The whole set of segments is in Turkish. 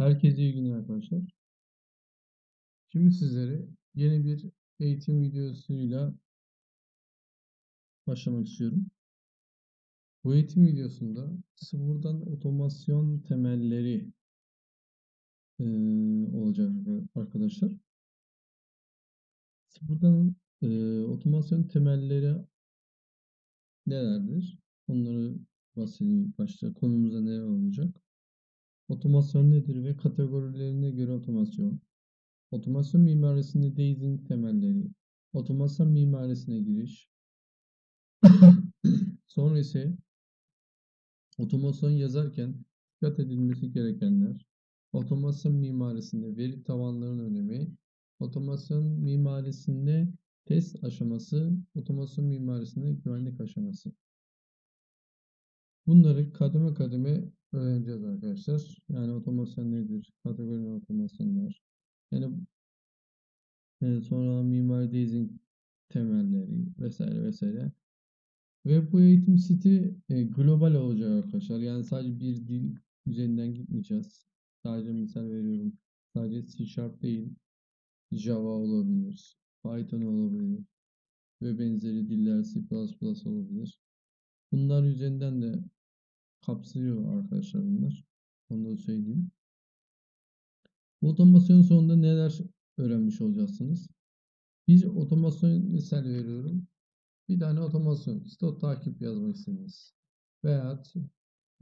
Herkese iyi günler arkadaşlar. Şimdi sizlere yeni bir eğitim videosuyla başlamak istiyorum. Bu eğitim videosunda sıfırdan otomasyon temelleri eee, olacak arkadaşlar. Sıfırdan eee, otomasyon temelleri nelerdir? Onları bahsedeyim başta. Konumuzda neler olacak? Otomasyon nedir ve kategorilerine göre otomasyon. Otomasyon mimarisinde Daisy temelleri. Otomasyon mimarisine giriş. Sonra ise otomasyon yazarken dikkat edilmesi gerekenler. Otomasyon mimarisinde veri tabanlarının önemi. Otomasyon mimarisinde test aşaması. Otomasyon mimarisinde güvenlik aşaması. Bunları kademe kademe öğreneceğiz arkadaşlar. Yani otomasyon nedir? Kategori otomasyonlar. Yani e, sonra mimari design temelleri vesaire vesaire. Ve bu eğitim siti e, global olacak arkadaşlar. Yani sadece bir dil üzerinden gitmeyeceğiz. Sadece misal veriyorum. Sadece C Sharp değil. Java olabilir. Python olabilir. Ve benzeri diller C++ olabilir. Bunlar üzerinden de kapsıyor arkadaşlar bunlar. Onu da söyleyeyim. Bu otomasyon sonunda neler öğrenmiş olacaksınız? Bir otomasyon misal veriyorum. Bir tane otomasyon, stok takip yazmak istediniz. Veya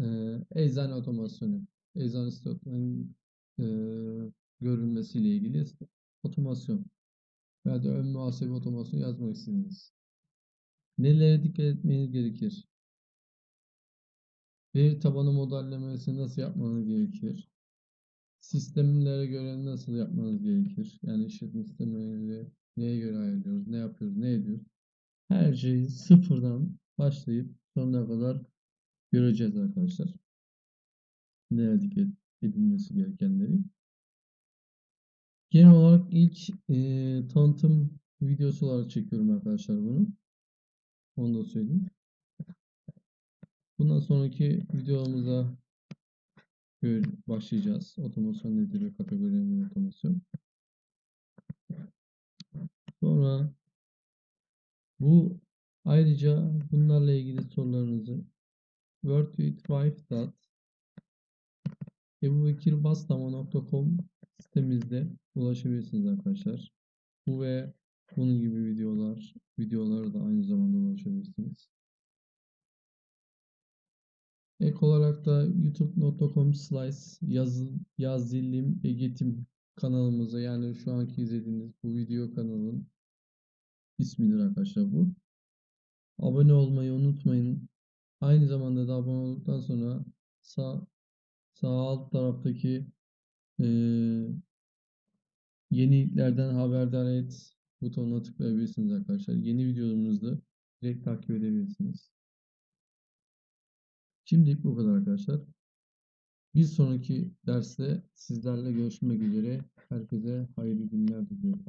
e, eczane otomasyonu, eczane stokların e, görülmesiyle ilgili otomasyon. Veya da ön muhasebe otomasyonu yazmak istediniz. Nelere dikkat etmeniz gerekir? Veri tabanı modellemesi nasıl yapmanız gerekir? Sistemlere göre nasıl yapmanız gerekir? Yani işletme sistemleri neye göre ayarlıyoruz, ne yapıyoruz, ne ediyoruz? Her şeyi sıfırdan başlayıp sonuna kadar göreceğiz arkadaşlar. Neye dikkat edilmesi gerekenleri. Genel olarak ilk e, tanıtım videosu olarak çekiyorum arkadaşlar bunu. Onu da söyleyeyim. Bundan sonraki videomuza başlayacağız. Otomasyon nedir ve kategorilenme otomasyon. Sonra bu ayrıca bunlarla ilgili sorularınızı wordwithwife.ebubekirbastama.com sitemizde ulaşabilirsiniz arkadaşlar. Bu ve bunun gibi videolar, videoları da aynı zamanda ulaşabilirsiniz. Ek olarak da youtube.com slice yaz, yaz dilim egetim kanalımıza yani şu anki izlediğiniz bu video kanalın ismidir arkadaşlar bu. Abone olmayı unutmayın. Aynı zamanda da abone olduktan sonra sağ, sağ alt taraftaki e, yeniliklerden haberdar et butonuna tıklayabilirsiniz arkadaşlar. Yeni videolarımızda direkt takip edebilirsiniz. Şimdilik bu kadar arkadaşlar. Bir sonraki derste sizlerle görüşmek üzere. Herkese hayırlı günler diliyorum.